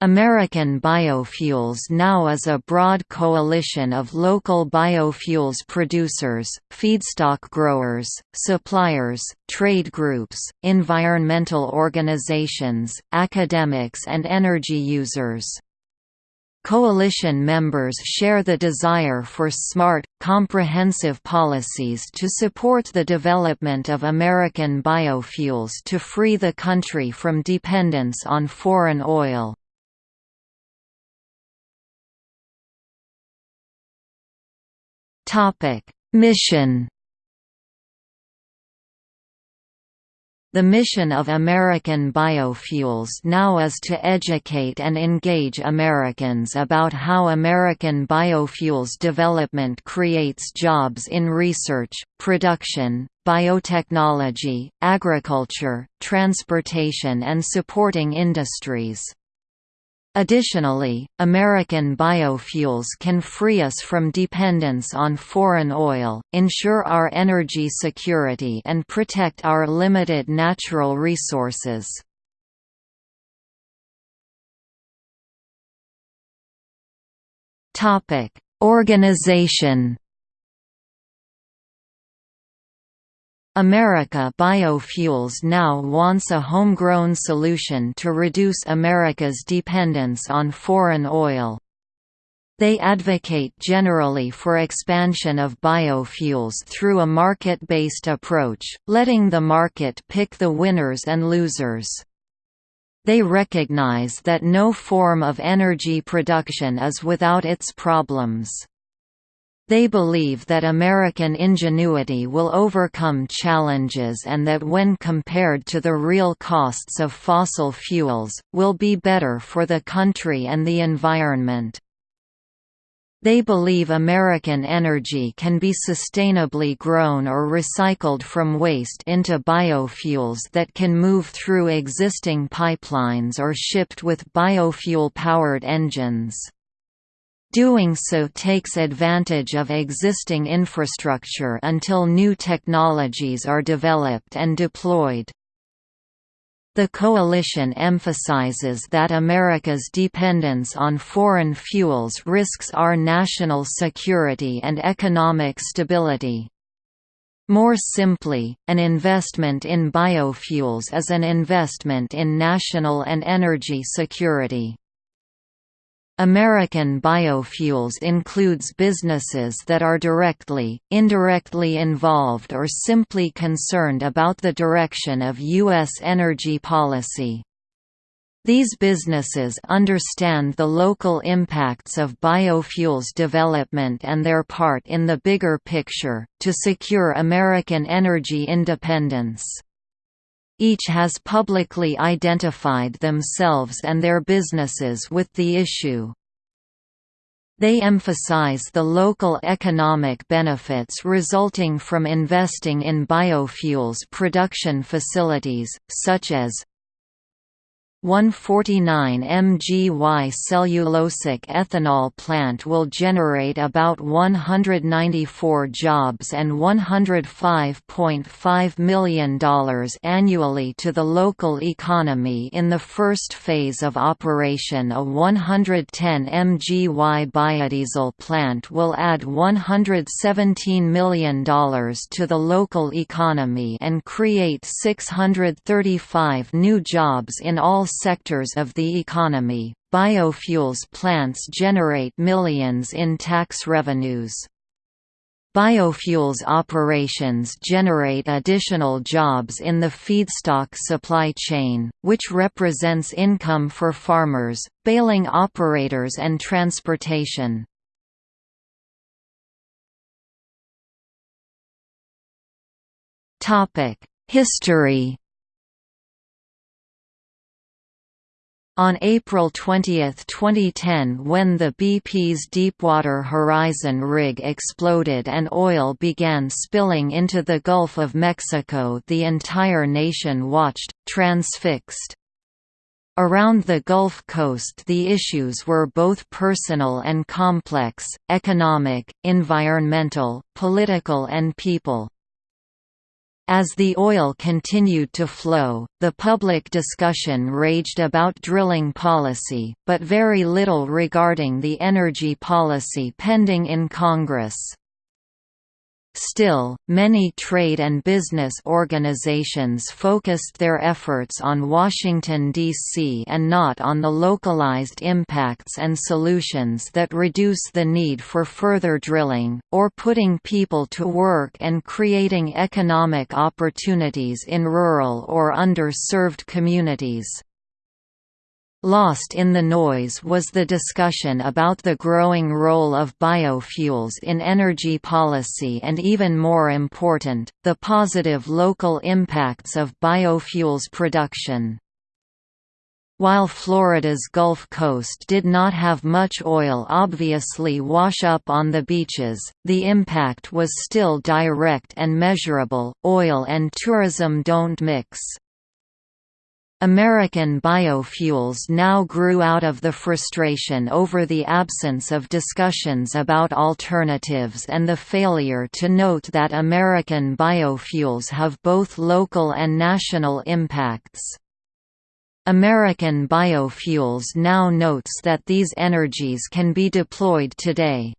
American Biofuels now is a broad coalition of local biofuels producers, feedstock growers, suppliers, trade groups, environmental organizations, academics and energy users. Coalition members share the desire for smart, comprehensive policies to support the development of American biofuels to free the country from dependence on foreign oil. Mission The mission of American Biofuels now is to educate and engage Americans about how American biofuels development creates jobs in research, production, biotechnology, agriculture, transportation and supporting industries. Additionally, American biofuels can free us from dependence on foreign oil, ensure our energy security and protect our limited natural resources. Organization America Biofuels now wants a homegrown solution to reduce America's dependence on foreign oil. They advocate generally for expansion of biofuels through a market-based approach, letting the market pick the winners and losers. They recognize that no form of energy production is without its problems. They believe that American ingenuity will overcome challenges and that when compared to the real costs of fossil fuels, will be better for the country and the environment. They believe American energy can be sustainably grown or recycled from waste into biofuels that can move through existing pipelines or shipped with biofuel-powered engines. Doing so takes advantage of existing infrastructure until new technologies are developed and deployed. The coalition emphasizes that America's dependence on foreign fuels risks our national security and economic stability. More simply, an investment in biofuels is an investment in national and energy security. American biofuels includes businesses that are directly, indirectly involved or simply concerned about the direction of U.S. energy policy. These businesses understand the local impacts of biofuels development and their part in the bigger picture, to secure American energy independence. Each has publicly identified themselves and their businesses with the issue. They emphasize the local economic benefits resulting from investing in biofuels production facilities, such as 149 mgy cellulosic ethanol plant will generate about 194 jobs and $105.5 million annually to the local economy in the first phase of operation. A 110 mgy biodiesel plant will add $117 million to the local economy and create 635 new jobs in all sectors of the economy. Biofuels plants generate millions in tax revenues. Biofuels operations generate additional jobs in the feedstock supply chain, which represents income for farmers, baling operators and transportation. History On April 20, 2010 when the BP's Deepwater Horizon rig exploded and oil began spilling into the Gulf of Mexico the entire nation watched, transfixed. Around the Gulf Coast the issues were both personal and complex, economic, environmental, political and people. As the oil continued to flow, the public discussion raged about drilling policy, but very little regarding the energy policy pending in Congress. Still, many trade and business organizations focused their efforts on Washington, D.C. and not on the localized impacts and solutions that reduce the need for further drilling, or putting people to work and creating economic opportunities in rural or underserved communities. Lost in the noise was the discussion about the growing role of biofuels in energy policy and even more important, the positive local impacts of biofuels production. While Florida's Gulf Coast did not have much oil obviously wash up on the beaches, the impact was still direct and measurable, oil and tourism don't mix. American biofuels now grew out of the frustration over the absence of discussions about alternatives and the failure to note that American biofuels have both local and national impacts. American Biofuels now notes that these energies can be deployed today.